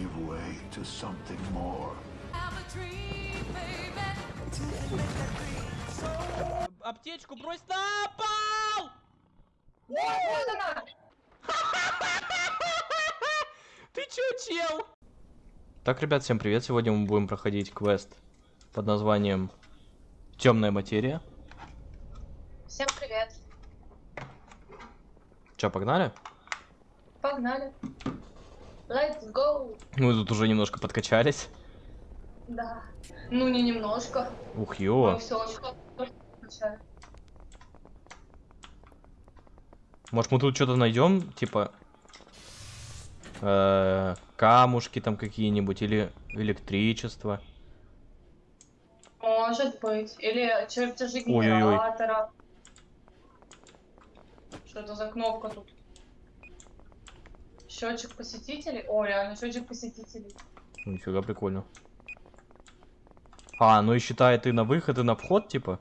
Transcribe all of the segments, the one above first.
give way to something more. Аптечку брось на пол! Ты чё, чел? Так, ребят, всем привет. Сегодня мы будем проходить квест под названием Темная материя. Всем привет. Чё, погнали? Погнали. Let's go. Мы тут уже немножко подкачались. Да. Ну, не немножко. Ух, Мы ё. все очень. Может, мы тут что-то найдем, типа э, камушки там какие-нибудь или электричество. Может быть. Или чертежи генератора. Что это за кнопка тут? Счетчик посетителей? О, реально, счетчик посетителей. Ну, Нифига прикольно. А, ну и считает и на выход, и на вход, типа.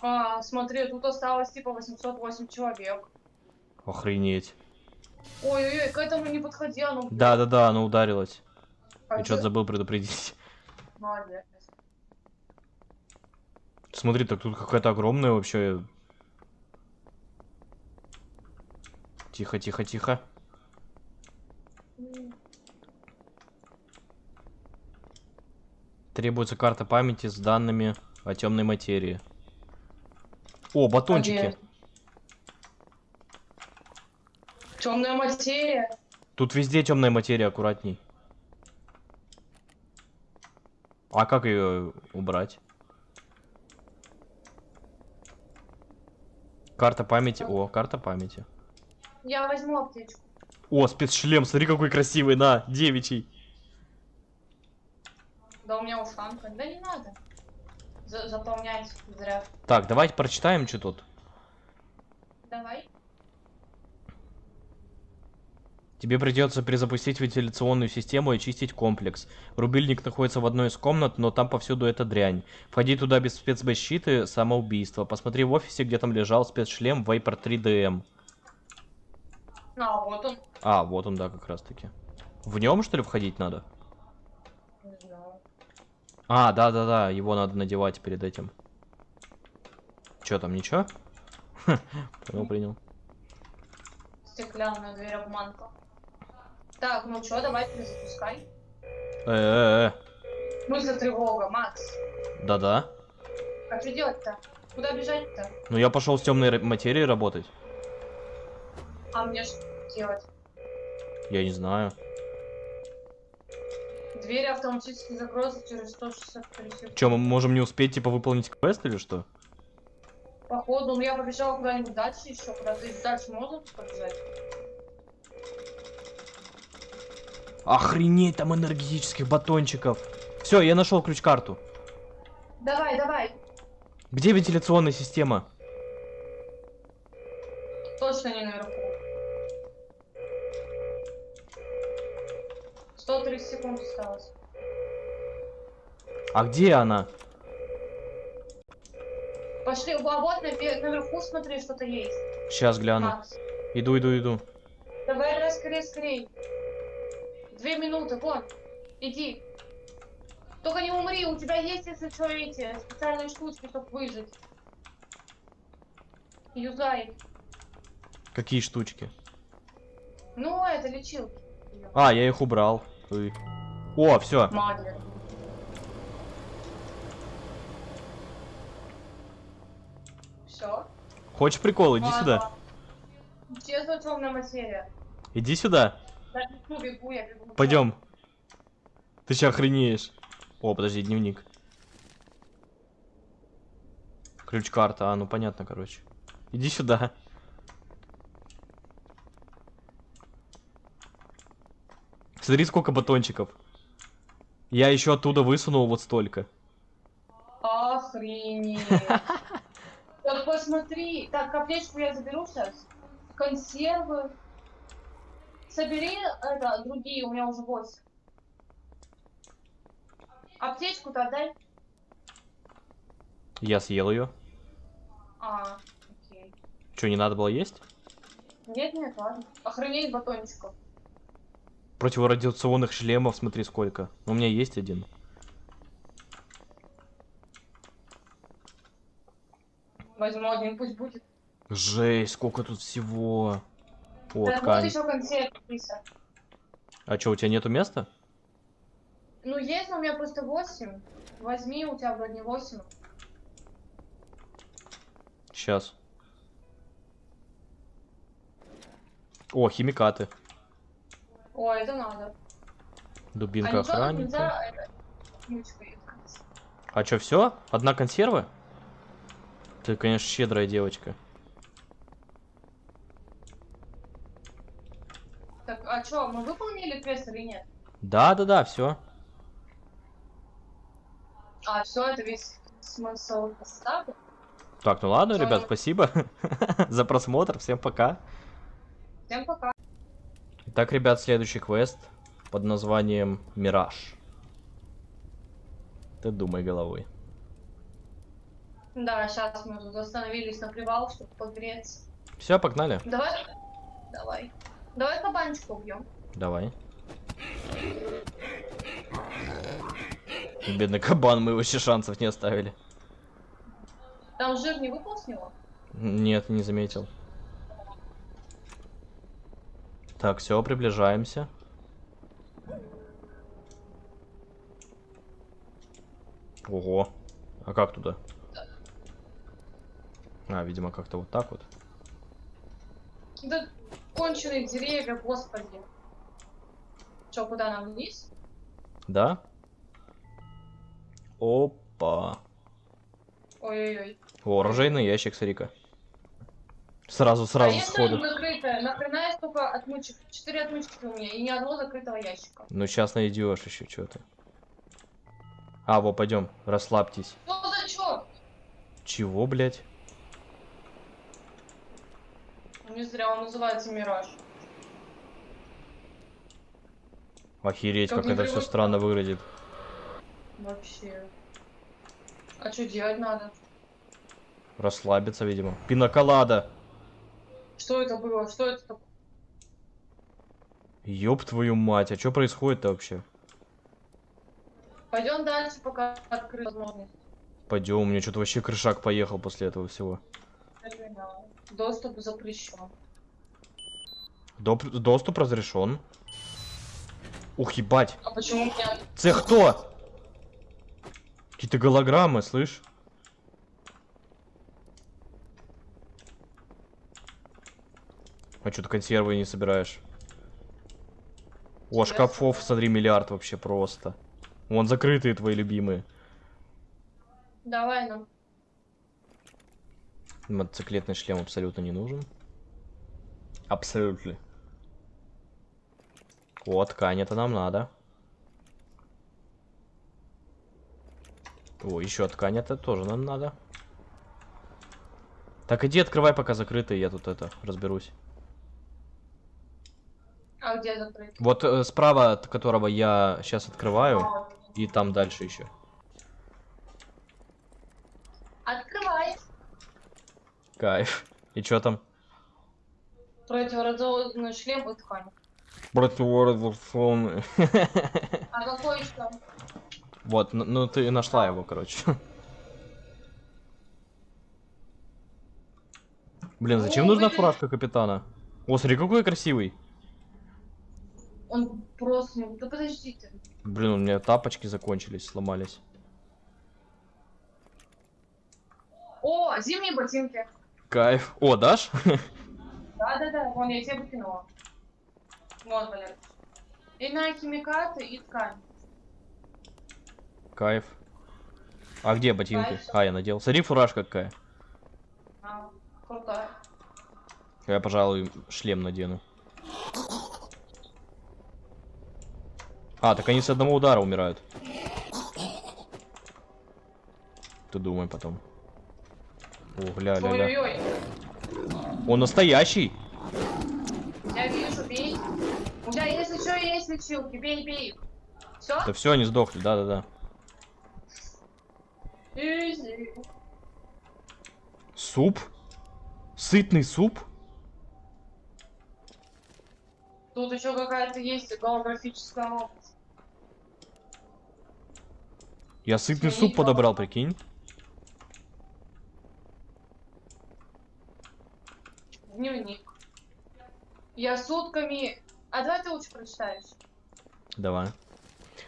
А, смотри, тут осталось типа 808 человек. Охренеть. Ой-ой-ой, к этому не подходи, оно... Да-да-да, она ударилась. А Я что-то забыл предупредить. Молодец. Смотри, так тут какая-то огромная вообще. Тихо, тихо, тихо. Требуется карта памяти с данными о темной материи. О, батончики. Темная материя. Тут везде темная материя, аккуратней. А как ее убрать? Карта памяти. О, карта памяти. Я возьму аптечку. О, спецшлем, смотри какой красивый, на, девичий. Да у меня ушанка. Да не надо. За- заполнять зря. Так, давайте прочитаем, что тут. Давай. Тебе придется перезапустить вентиляционную систему и очистить комплекс. Рубильник находится в одной из комнат, но там повсюду эта дрянь. Входи туда без спецзащиты, самоубийство. Посмотри в офисе, где там лежал спецшлем Viper 3DM. А, вот он. А, вот он, да, как раз таки. В нем, что ли, входить надо? Не знаю. А, да-да-да, его надо надевать перед этим. Чё там, ничего? Понял, принял. Стеклянная дверь обманка. Так, ну чё, давай перезапускай. Э-э-э, Ну за тревога, Макс. да-да. А что делать-то? Куда бежать-то? Ну я пошел с темной материей работать. А мне что делать? Я не знаю. Двери автоматически закроются через 163 секунды. Чё, мы можем не успеть, типа, выполнить квест или что? Походу, ну я побежала куда-нибудь дальше еще. Куда-то дальше можно побежать? Охренеть, там энергетических батончиков. Все, я нашел ключ-карту. Давай, давай. Где вентиляционная система? Точно не наверху. 130 секунд осталось. А где она? Пошли, вот наве- наверху смотри, что-то есть. Сейчас гляну. Макс. Иду, иду, иду. Давай, давай, скорее, скорее. Две минуты, вон. Иди. Только не умри, у тебя есть, если что, эти специальные штучки, чтобы выжить. Юзай. Какие штучки? Ну, это лечилки. А, я их убрал. Ой. О, все. Все. Хочешь прикол? Иди сюда. Честно, темная материя. Иди сюда. Да, бегу, бегу, я бегу. Пойдем. Ты сейчас охренеешь. О, подожди, дневник. Ключ-карта, а, ну понятно, короче. Иди сюда. Смотри, сколько батончиков. Я еще оттуда высунул вот столько. Охренеть. Так посмотри. Так, аптечку я заберу сейчас. Консервы. Собери это, другие, у меня уже 8. Аптечку-то отдай. Я съел ее. А, окей. Что, не надо было есть? Нет, нет, ладно. Охренеть батончиков. Противорадиационных шлемов, смотри сколько. У меня есть один. Возьму один, пусть будет. Жесть, сколько тут всего. О, Да, ткань. еще консерв. А что, у тебя нету места? Ну, есть, но у меня просто 8. Возьми, у тебя вроде 8. Сейчас. О, химикаты. О, это надо. Дубинка а охранника. нельзя искать? А что, все? Одна консерва? Ты, конечно, щедрая девочка. Так, а что, мы выполнили квест или нет? Да, да, да, все. А, все, это весь смысл поставки. Так, ну ладно, Всё. ребят, спасибо за просмотр. Всем пока. Всем пока. Итак, ребят, следующий квест под названием Мираж. Ты думай головой. Да, сейчас мы тут остановились на привал, чтобы погреться. Все, погнали. Давай, давай. Давай кабанчика убьем. Давай. Бедный кабан, мы вообще шансов не оставили. Там жир не выпал с него? Нет, не заметил. Так, все, приближаемся. Ого. А как туда? А, видимо, как-то вот так вот. Да конченые деревья, господи. Че, куда нам вниз? Да? Опа. Ой-ой-ой. О, оружейный ящик, смотри-ка. Сразу, сразу Конечно, сходу. Нахрена я столько отмычек? Четыре отмычки у меня и ни одного закрытого ящика. Ну, сейчас найдешь еще что-то. А, во, пойдем, расслабьтесь. Что за чё? Чего, блядь? Не зря он называется Мираж. Охереть, Как как это все странно выглядит. Вообще. А что делать надо? Расслабиться, видимо. Пиноколада. Что это было? Что это такое? Ёб твою мать, а что происходит-то вообще? Пойдем дальше, пока открыта возможность. Пойдем, у меня что-то вообще крышак поехал после этого всего. Доступ запрещен. Доп- доступ разрешен. Ух, ебать. А почему у меня... Це кто? Какие-то голограммы, слышь? А что ты консервы не собираешь? О, шкафов, смотри, миллиард вообще просто. Вон закрытые твои любимые. Давай нам. Мотоциклетный шлем абсолютно не нужен. Абсолютно. О, ткань, это нам надо. О, еще ткань, это тоже нам надо. Так, иди открывай, пока закрытый, я тут это, разберусь. А где закрыть? Вот э, справа, от которого я сейчас открываю, А, и там дальше еще. Открывай. Кайф. И что там? Противоразованный шлем и ткань. Противорадиационный. А какой еще? Вот, ну, ну ты нашла его, короче. Блин, зачем О, нужна блин. фуражка капитана? О, смотри, какой красивый. Он просто... не- Да подождите. Блин, у меня тапочки закончились, сломались. О, зимние ботинки. Кайф. О, дашь? Да-да-да, вон я тебе выкинула. Вот, Валер. И на химикаты, и ткань. Кайф. А где ботинки? Кайф. А, я надел. Смотри, фуражка какая. А, крутая. Я, пожалуй, шлем надену. А, так они с одного удара умирают. Ты думай потом. О, гля-ля-ля. Ой-ой-ой. Он настоящий. Я вижу, бей. У тебя, если что, есть лечилки. Бей, бей. Все? Да все, они сдохли, да-да-да. Суп? Сытный суп? Тут еще какая-то есть голографическая область. Я сытный суп подобрал, прикинь. Дневник. Я сутками... А давай ты лучше прочитаешь. Давай.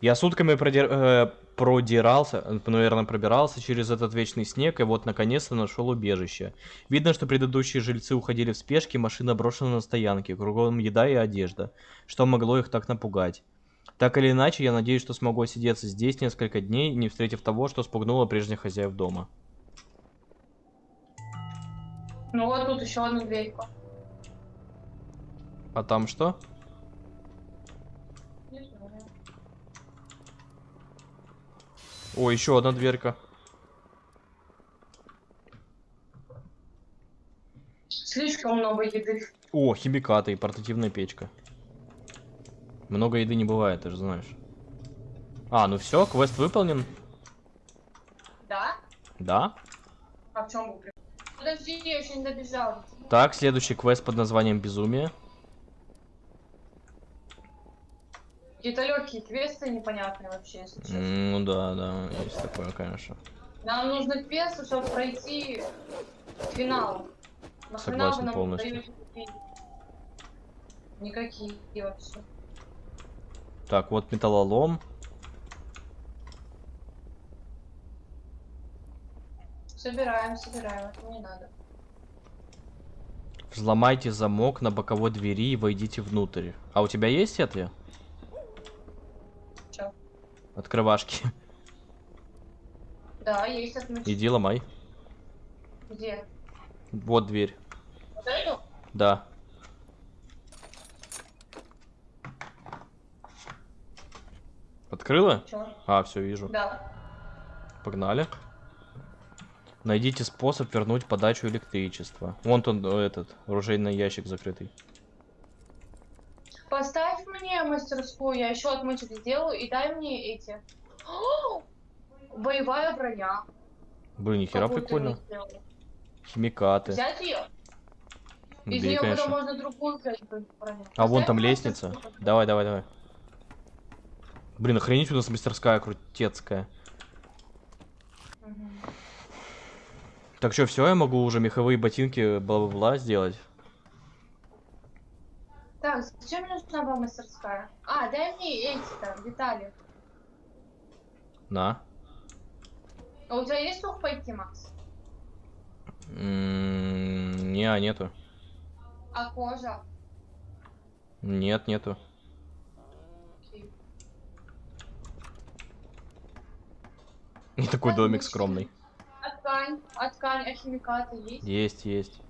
Я сутками продир- э, продирался, э, наверное, пробирался через этот вечный снег, и вот наконец-то нашел убежище. Видно, что предыдущие жильцы уходили в спешке, машина брошена на стоянке, кругом еда и одежда. Что могло их так напугать? Так или иначе, я надеюсь, что смогу сидеться здесь несколько дней, не встретив того, что спугнуло прежних хозяев дома. Ну вот тут еще одна дверька. А там что? О, еще одна дверка. Слишком много еды. О, химикаты и портативная печка. Много еды не бывает, ты же знаешь. А, ну все, квест выполнен. Да? Да. А в чем? Подожди, я еще не добежал. Так, следующий квест под названием Безумие. Какие-то легкие квесты непонятные вообще, если честно. Ну да, да, есть такое, конечно. Нам нужны квесты, чтобы пройти финал. Согласен полностью. Никакие вообще. Так, вот металлолом. Собираем, собираем, это не надо. Взломайте замок на боковой двери и войдите внутрь. А у тебя есть это? Чё? Открывашки. Да, есть отмычка. Иди ломай. Где? Вот дверь. Вот эту? Да. Открыла? Чё? А, все, вижу. Да. Погнали. Найдите способ вернуть подачу электричества. Вон он, э, этот, оружейный ящик закрытый. Поставь мне мастерскую, я еще отмычек сделаю, и дай мне эти. О! Боевая броня. Блин, нихера прикольно. Химикаты. Взять ее? Из нее потом можно другую взять броню. А вон там лестница. Давай, давай, давай. Блин, охренеть у нас мастерская крутецкая. Мгм. Так что, все, я могу уже меховые ботинки бла-бла-бла сделать. Так, зачем мне нужна была мастерская? А, дай мне эти там детали. На. А у тебя есть сухпайки, Макс? М, Не, а нету. А кожа? Нет, нету. Не такой домик скромный. А ткань? А ткань, а химикаты есть? Есть, есть.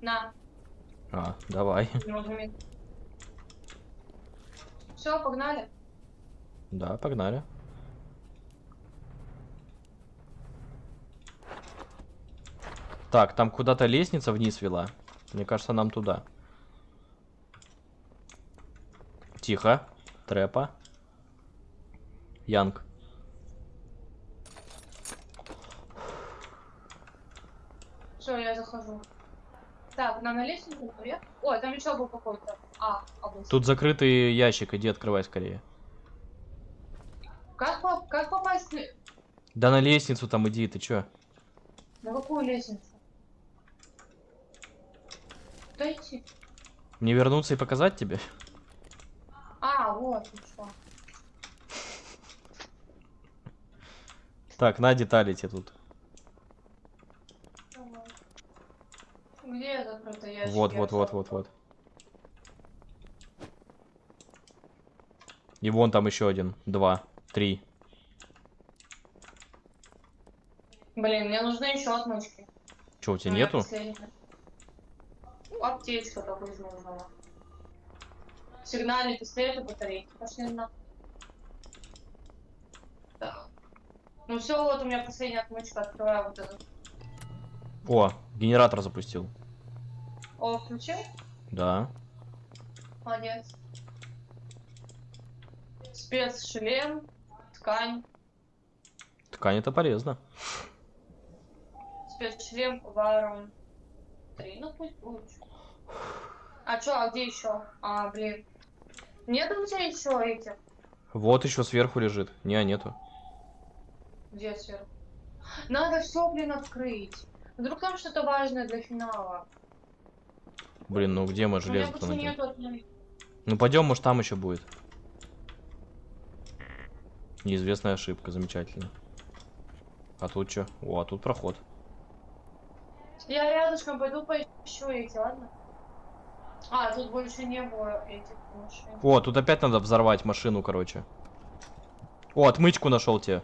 На, А, давай. Все, погнали. Да, погнали. Так, там куда-то лестница вниз вела. Мне кажется, нам туда. Тихо. Трэпа. Янг. Все, я захожу. Так, нам на лестницу наверх? Ой, там еще был какой-то. А, область. Тут закрытый ящик, иди открывай скорее. Как, по- как попасть. Да на лестницу там иди, ты чё? на какую лестницу? Куда идти? Мне вернуться и показать тебе? А, вот, ну что. Так, на детали тебе тут. Где закрытый ящик? Вот, вот, вот, вот, вот. И вон там еще один. Два. Три. Блин, мне нужны еще отмычки. Че, у тебя У меня нету? последняя. Ну, аптечка только из нужного. Сигнальный пистолет и батарейки. Пошли на. Так. Ну все, вот у меня последняя отмычка. Открываю вот этот. О, генератор запустил. О, включил? Да. Молодец. Спецшлем, ткань, Ткань это полезно. спецшлем, варум. Три, ну пусть будет. А чё, а где еще? А, блин. Нет у тебя еще этих? Вот еще сверху лежит. Не, нету. Где сверху? Надо все, блин, открыть. Вдруг там что-то важное для финала. Блин, ну где мы У меня железо больше найдем? Ну пойдем, может там еще будет. Неизвестная ошибка, замечательно. А тут что? О, а тут проход. Я рядышком пойду поищу эти, ладно? А, тут больше не было этих машин. О, тут опять надо взорвать машину, короче. О, отмычку нашел тебе.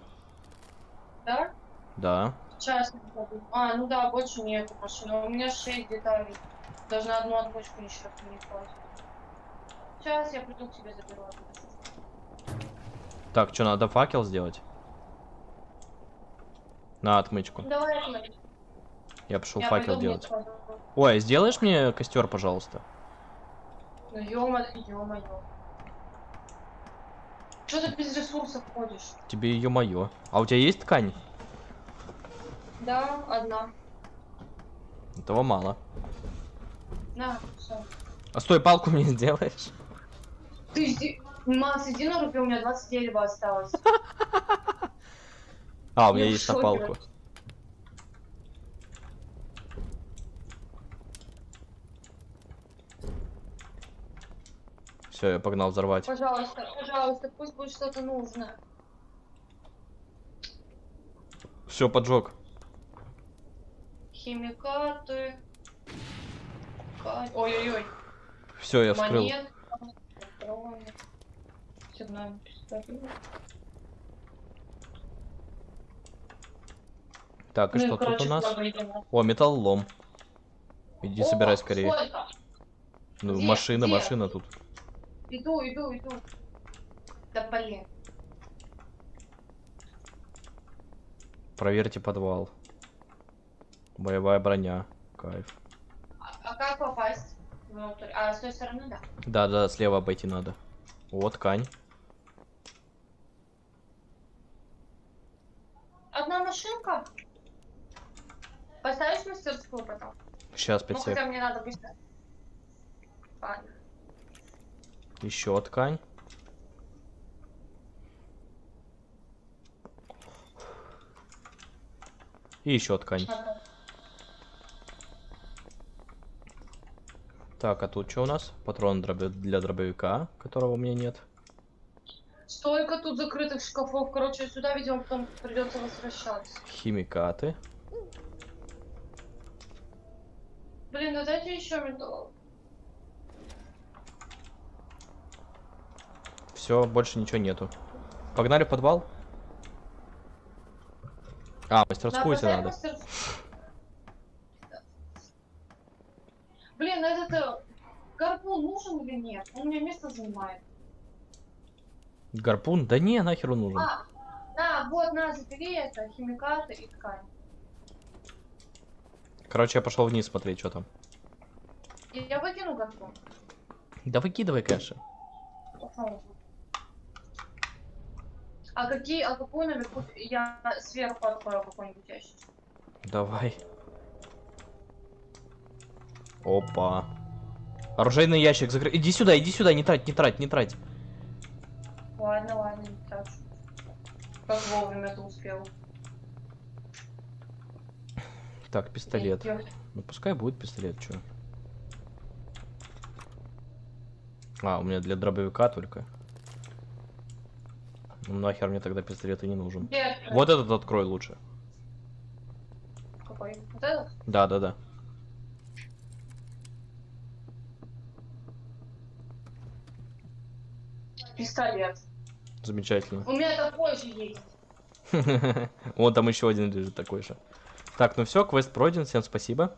Да? Да. Не пойду. А, ну да, больше нету машин. У меня 6 деталей. Даже на одну отмычку еще не хватит. Сейчас я приду к тебе заберу. Так, что, надо факел сделать? На отмычку. Давай, Ахмед. Я пошел я факел делать. Ой, сделаешь мне костер, пожалуйста? Ну ё-мо- ё-моё. Что ты без ресурсов ходишь? Тебе мое. А у тебя есть ткань? Да, одна. Этого мало. На, все. А стой, палку мне сделаешь? Ты иди... Макс, иди на руки, у меня 20 дерева осталось. А, у меня есть на палку. Все, я погнал взорвать. Пожалуйста, пожалуйста, пусть будет что-то нужное. Все, поджег. Химикаты. Ка- Ой-ой-ой. Все, я вскрыл. Монет. Так, и Ну что тут короче, у нас? О, металлолом. Иди О, собирай скорее. сколько? Ну, где, машина, где? машина тут. Иду, иду, иду. Да блин. Проверьте подвал. Боевая броня. Кайф. А, а как попасть внутрь? А, с той стороны, да. Да, да, слева обойти надо. Вот ткань. Одна машинка? Поставишь мастерскую потом? Сейчас, Ну, 5 сек. хотя мне надо быстро. Ладно. Еще ткань. И еще ткань. Надо. Так, а тут что у нас? Патрон для дробовика, которого у меня нет. Столько тут закрытых шкафов. Короче, сюда, видимо, потом придется возвращаться. Химикаты. Блин, ну дайте еще металл. Все, больше ничего нету. Погнали в подвал? А, мастерскую тебе поставь надо. мастерскую. Блин, этот э, гарпун нужен или нет? Он мне место занимает. Гарпун? Да не, нахер он нужен. А, да, вот, на, забери это, химикаты и ткань. Короче, я пошел вниз смотреть, что там. И я выкину гарпун. Да выкидывай, конечно. А какие, а какую наверху я сверху открою какой-нибудь ящик? Давай. Опа. Оружейный ящик закрыт. Иди сюда, иди сюда, не трать, не трать, не трать. Ладно, ладно, не трачу. Как вовремя ты успел. Так, пистолет. Ну пускай будет пистолет, чё. А, у меня для дробовика только. Ну нахер мне тогда пистолет и не нужен. Открыть? Вот этот открой лучше. Какой? Вот этот? Да, да, да. Пистолет. Замечательно. У меня такой же есть. Вот там еще один лежит такой же. Так, ну все, квест пройден, всем спасибо.